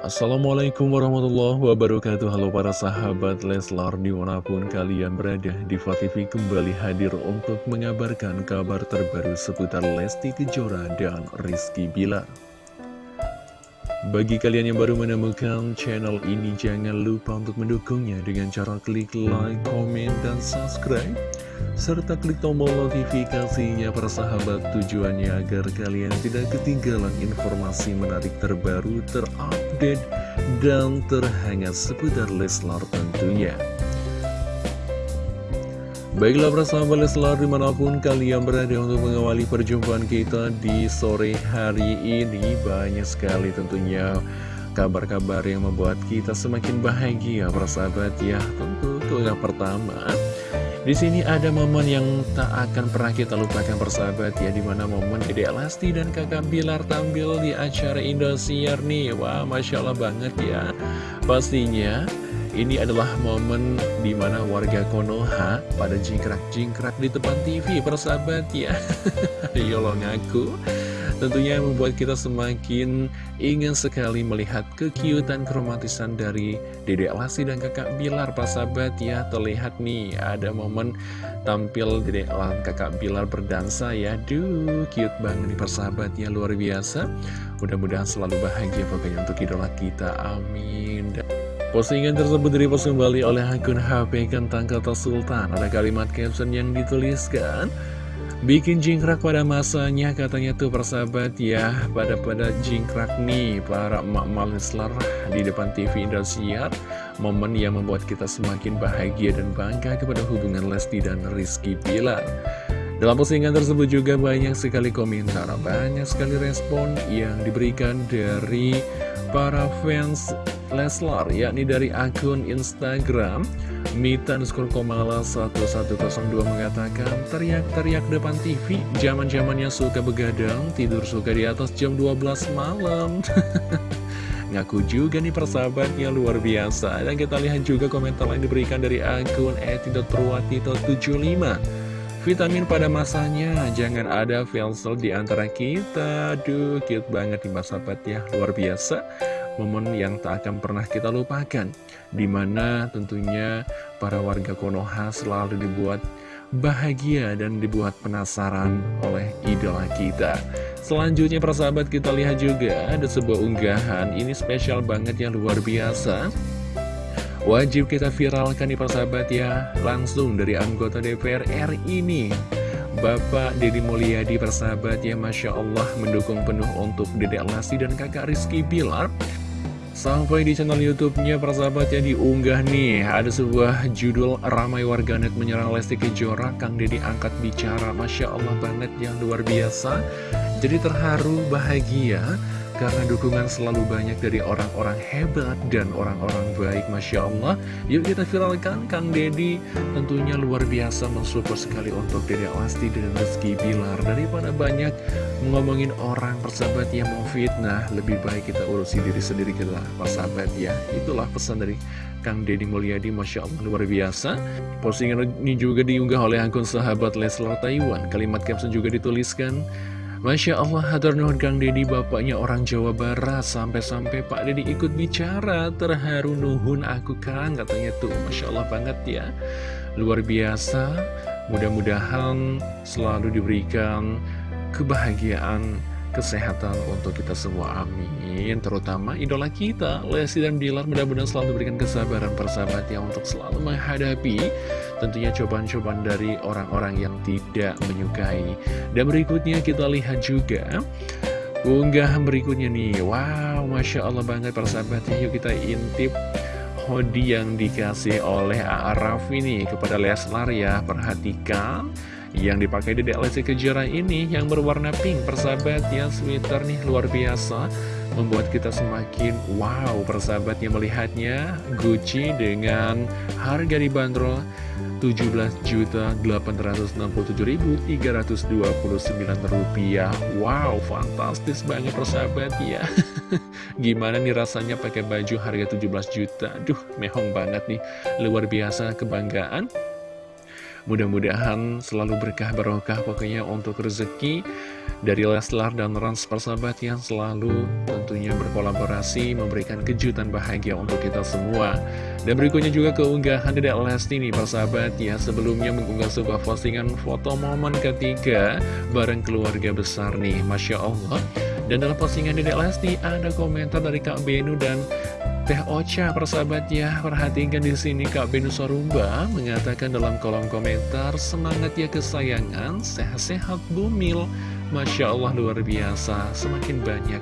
Assalamualaikum warahmatullahi wabarakatuh. Halo para sahabat Leslar di mana pun kalian berada Diva TV kembali hadir untuk mengabarkan kabar terbaru seputar Lesti Kejora dan Rizky Bilar Bagi kalian yang baru menemukan channel ini jangan lupa untuk mendukungnya dengan cara klik like, komen, dan subscribe serta klik tombol notifikasinya persahabat tujuannya agar kalian tidak ketinggalan informasi menarik terbaru, terupdate, dan terhangat seputar Leslar tentunya. Baiklah persahabat Leslar di mana pun kalian berada untuk mengawali perjumpaan kita di sore hari ini Banyak sekali tentunya kabar-kabar yang membuat kita semakin bahagia persahabat ya Tentu itu yang pertama. Di sini ada momen yang tak akan pernah kita lupakan persahabat ya Di mana momen Dede Elasti dan kakak Bilar tampil di acara Indosiar nih. Wah Masya Allah banget ya. Pastinya ini adalah momen di mana warga Konoha pada jingkrak-jingkrak di depan TV persahabat ya. Ayo lo ngaku. Tentunya membuat kita semakin ingin sekali melihat kekiutan keromantisan dari Dede Lasi dan kakak Bilar Pak sahabat ya. Terlihat nih ada momen tampil Dede dan kakak Bilar berdansa ya. Duh cute banget nih persahabat ya. Luar biasa. Mudah-mudahan selalu bahagia pokoknya untuk idola kita. Amin Postingan tersebut direpost kembali oleh akun HP Kentang Kata Sultan. Ada kalimat caption yang dituliskan Bikin jingkrak pada masanya katanya tuh persahabat ya. Pada pada jingkrak nih para emak-emak di depan TV Indosiar. Momen yang membuat kita semakin bahagia dan bangga kepada hubungan Lesti dan Rizky Pilar dalam postingan tersebut juga banyak sekali komentar, banyak sekali respon yang diberikan dari para fans Leslar, yakni dari akun Instagram Mita underscore Komala 1102 mengatakan teriak-teriak depan TV zaman zamannya suka begadang tidur suka di atas jam 12 malam. Ngaku juga nih persahabatnya luar biasa. Dan kita lihat juga komentar lain diberikan dari akun eti.purwatito75 Vitamin pada masanya, jangan ada felsel di antara kita. Aduh, cute banget nih sahabat ya, luar biasa momen yang tak akan pernah kita lupakan Di mana tentunya para warga Konoha selalu dibuat bahagia dan dibuat penasaran oleh idola kita. Selanjutnya persahabat kita lihat juga ada sebuah unggahan Ini spesial banget yang luar biasa. Wajib kita viralkan nih persahabat ya. Langsung dari anggota DPR RI ini Bapak Deddy Mulyadi persahabat ya. Masya Allah mendukung penuh untuk Dedek Lasi dan kakak Rizky Bilar Sampai di channel YouTube-nya persahabatnya diunggah nih Ada sebuah judul ramai warganet menyerang Lesti Kejora. Kang Deddy angkat bicara Masya Allah banget yang luar biasa. Jadi terharu bahagia karena dukungan selalu banyak dari orang-orang hebat dan orang-orang baik Masya Allah. Yuk kita viralkan Kang Dedi tentunya luar biasa mensupport sekali untuk Dede Lasti dan Rizky Bilar. Daripada banyak ngomongin orang persahabat yang mau fitnah Lebih baik kita urusi diri sendiri kita persahabat ya. Itulah pesan dari Kang Deddy Mulyadi Masya Allah luar biasa. Postingan ini juga diunggah oleh akun sahabat Leslar Taiwan. Kalimat caption juga dituliskan Masya Allah, hatur nuhun Kang Deddy bapaknya orang Jawa Barat. Sampai-sampai Pak Deddy ikut bicara Terharu nuhun aku Kang. Katanya tuh, Masya Allah banget ya. Luar biasa. Mudah-mudahan selalu diberikan kebahagiaan kesehatan untuk kita semua amin. Terutama idola kita Lesti dan Bilar mudah-mudahan selalu diberikan kesabaran persahabat yang untuk selalu menghadapi tentunya cobaan-cobaan dari orang-orang yang tidak menyukai. Dan berikutnya kita lihat juga unggahan berikutnya nih. Wow Masya Allah banget persahabat yuk kita intip hoodie yang dikasih oleh Araf ini kepada Leslar ya. Perhatikan yang dipakai di DLC Kejora ini yang berwarna pink persahabat ya sweater nih luar biasa. Membuat kita semakin wow persahabatnya melihatnya. Gucci dengan harga dibanderol 17.867.329 rupiah. Wow fantastis banget persahabat ya. Gimana nih rasanya pakai baju harga 17 juta? Duh mehong banget nih. Luar biasa kebanggaan Mudah-mudahan selalu berkah barokah pokoknya untuk rezeki dari Leslar dan Rans persahabat yang selalu tentunya berkolaborasi memberikan kejutan bahagia untuk kita semua. Dan berikutnya juga keunggahan Dedek Lesti nih persahabat ya sebelumnya mengunggah sebuah postingan foto momen ketiga bareng keluarga besar nih Masya Allah. Dan dalam postingan Dedek Lesti ada komentar dari Kak Benu dan Teh Ocha persahabat ya perhatikan di sini Kak Benu Sorumba mengatakan dalam kolom komentar semangat ya kesayangan sehat-sehat bumil. Masya Allah luar biasa Semakin banyak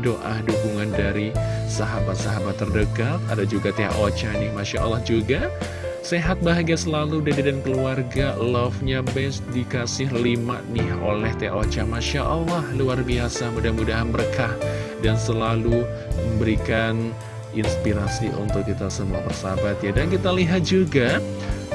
doa dukungan dari sahabat-sahabat terdekat. Ada juga Teh Ocha nih Masya Allah juga. Sehat bahagia selalu Dede dan keluarga. Love-nya best dikasih 5 nih oleh Teh Ocha. Masya Allah luar biasa. Mudah-mudahan berkah Dan selalu memberikan inspirasi untuk kita semua persahabat ya Dan kita lihat juga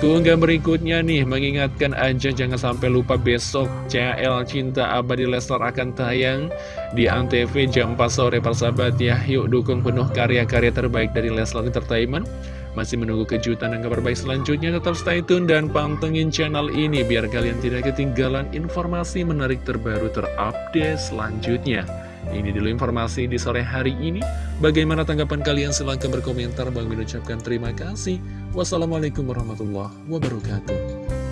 Keunggahan berikutnya nih, mengingatkan aja jangan sampai lupa besok CL Cinta Abadi Leslar akan tayang di Antv jam 4 sore persahabat ya. Yuk dukung penuh karya-karya terbaik dari Leslar Entertainment. Masih menunggu kejutan dan kabar baik selanjutnya, tetap stay tune dan pantengin channel ini biar kalian tidak ketinggalan informasi menarik terbaru terupdate selanjutnya. Ini dulu informasi di sore hari ini. Bagaimana tanggapan kalian? Silahkan berkomentar. Bang ucapkan terima kasih. Wassalamualaikum warahmatullahi wabarakatuh.